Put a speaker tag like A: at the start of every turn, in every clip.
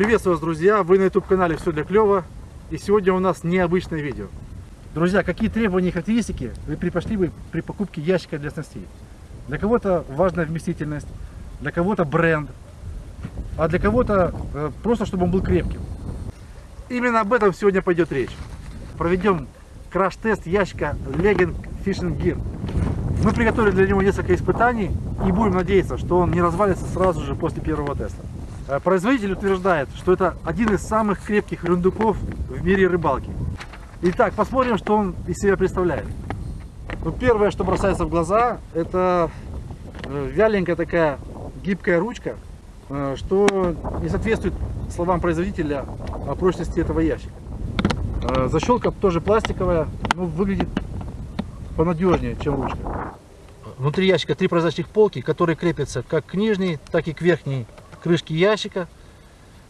A: Приветствую вас, друзья! Вы на YouTube канале Все для клёва. И сегодня у нас необычное видео. Друзья, какие требования и характеристики вы предпочли бы при покупке ящика для снастей? Для кого-то важная вместительность, для кого-то бренд, а для кого-то э, просто, чтобы он был крепким. Именно об этом сегодня пойдет речь. Проведем краш-тест ящика Legend Fishing Gear. Мы приготовили для него несколько испытаний и будем надеяться, что он не развалится сразу же после первого теста. Э, производитель утверждает, что это один из самых крепких рундуков в мире рыбалки. Итак, посмотрим, что он из себя представляет. Ну, первое, что бросается в глаза, это э, вяленькая такая гибкая ручка, э, что не соответствует словам производителя о прочности этого ящика. Защелка тоже пластиковая, но выглядит понадежнее, чем ручка. Внутри ящика три прозрачных полки, которые крепятся как к нижней, так и к верхней крышке ящика.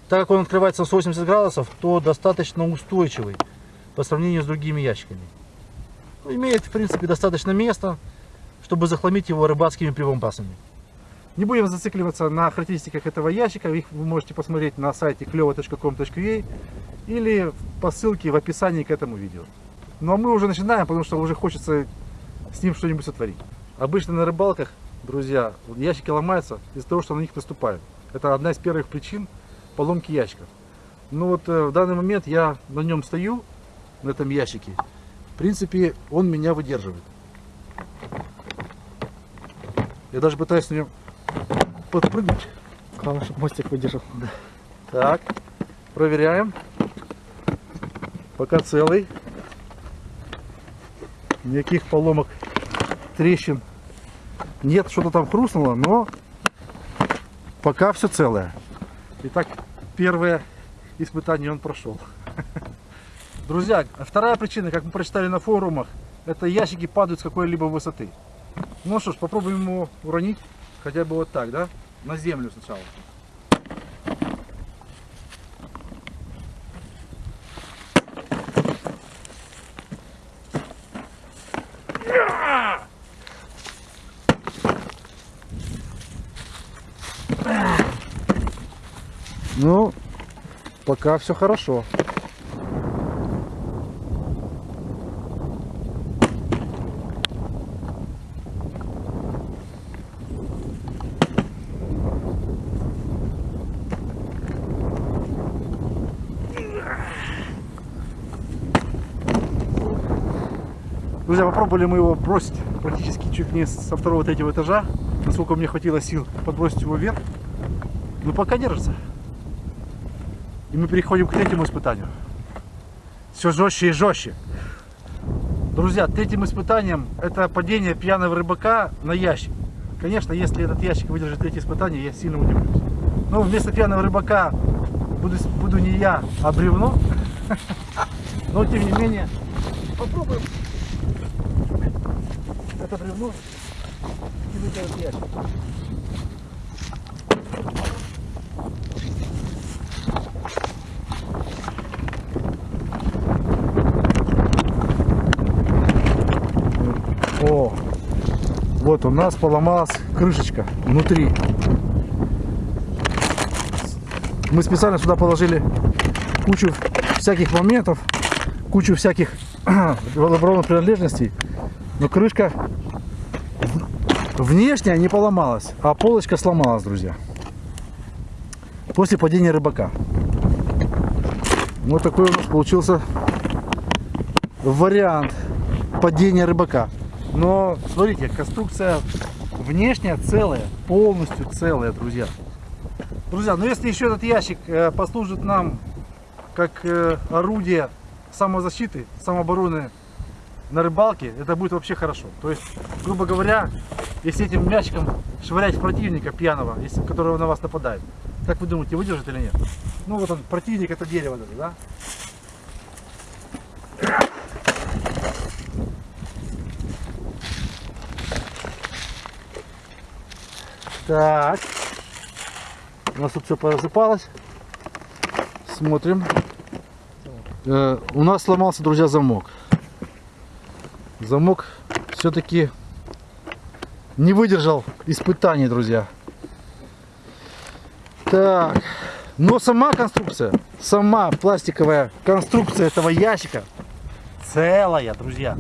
A: Так как он открывается на 180 градусов, то достаточно устойчивый по сравнению с другими ящиками. Имеет, в принципе, достаточно места, чтобы захламить его рыбацкими прибамбасами. Не будем зацикливаться на характеристиках этого ящика, их вы можете посмотреть на сайте клево.com.ua или по ссылке в описании к этому видео. Ну а мы уже начинаем, потому что уже хочется с ним что-нибудь сотворить. Обычно на рыбалках, друзья, ящики ломаются из-за того, что на них наступают. Это одна из первых причин поломки ящиков. Ну вот э, в данный момент я на нем стою, на этом ящике. В принципе, он меня выдерживает. Я даже пытаюсь на нем подпрыгнуть.
B: Главное, чтобы мостик выдержал.
A: Да. Так, проверяем. Пока целый. Никаких поломок, трещин нет, что-то там хрустнуло, но пока все целое. Итак, первое испытание он прошел. Друзья, вторая причина, как мы прочитали на форумах, это ящики падают с какой-либо высоты. Ну что ж, попробуем его уронить, хотя бы вот так, да? На землю сначала. Ну, пока все хорошо. Друзья, попробовали мы его бросить практически чуть не со второго-третьего этажа. Насколько мне хватило сил подбросить его вверх. Но пока держится. И мы переходим к третьему испытанию. Все жестче и жестче. Друзья, третьим испытанием это падение пьяного рыбака на ящик. Конечно, если этот ящик выдержит третье испытание, я сильно удивлюсь. Но вместо пьяного рыбака буду, буду не я, а бревно. Но тем не менее, попробуем это бревно и выдержать ящик. О, вот у нас поломалась крышечка внутри. Мы специально сюда положили кучу всяких моментов, кучу всяких водопроводных принадлежностей. Но крышка внешняя не поломалась, а полочка сломалась, друзья. После падения рыбака. Вот такой у нас получился вариант падения рыбака. Но смотрите, конструкция внешняя целая, полностью целая, друзья. Друзья, ну если еще этот ящик э, послужит нам как э, орудие самозащиты, самообороны на рыбалке, это будет вообще хорошо. То есть, грубо говоря, если этим мячиком швырять противника пьяного, если, которого на вас нападает, как вы думаете, выдержит или нет? Ну вот он, противник это дерево даже, да? Так. У нас тут все посыпалось. Смотрим. Э, у нас сломался, друзья, замок. Замок все-таки не выдержал испытаний, друзья. Так. Но сама конструкция, сама пластиковая конструкция этого ящика целая, друзья.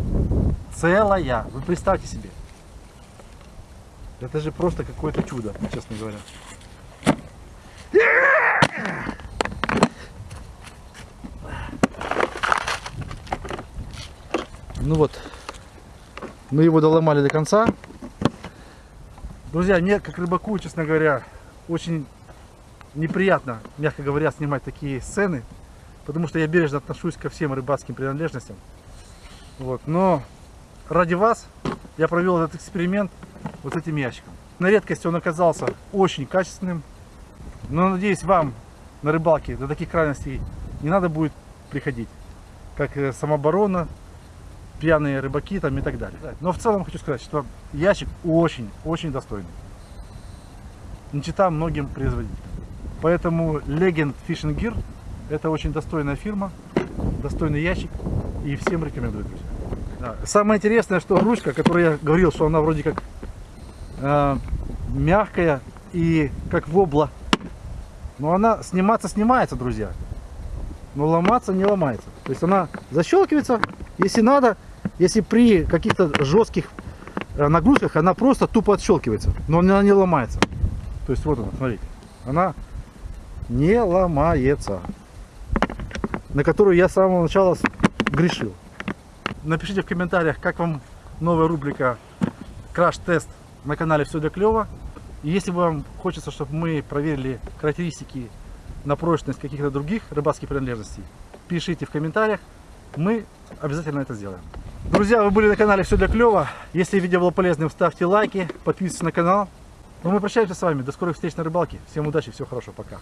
A: Целая. Вы представьте себе. Это же просто какое-то чудо, честно говоря. Ну вот, мы его доломали до конца. Друзья, мне как рыбаку, честно говоря, очень неприятно, мягко говоря, снимать такие сцены, потому что я бережно отношусь ко всем рыбацким принадлежностям. Вот, но ради вас я провел этот эксперимент вот этим ящиком. На редкость он оказался очень качественным, но надеюсь вам на рыбалке до таких крайностей не надо будет приходить, как э, самооборона, пьяные рыбаки там и так далее. Но в целом хочу сказать, что ящик очень-очень достойный. Не чита многим производителям. Поэтому Legend Fishing Gear это очень достойная фирма, достойный ящик и всем рекомендую, друзья. Да. Самое интересное, что ручка, которую я говорил, что она вроде как э, мягкая и как вобла, но она сниматься снимается, друзья, но ломаться не ломается. То есть она защелкивается, если надо, если при каких-то жестких э, нагрузках она просто тупо отщелкивается, но она не ломается. То есть вот она, смотрите, она не ломается, на которую я с самого начала грешил. Напишите в комментариях, как вам новая рубрика краш-тест на канале Все для клёва. И если вам хочется, чтобы мы проверили характеристики на прочность каких-то других рыбацких принадлежностей, пишите в комментариях, мы обязательно это сделаем. Друзья, вы были на канале Все для клёва. Если видео было полезным, ставьте лайки, подписывайтесь на канал. Ну мы прощаемся с вами. До скорых встреч на рыбалке. Всем удачи, всего хорошего, пока.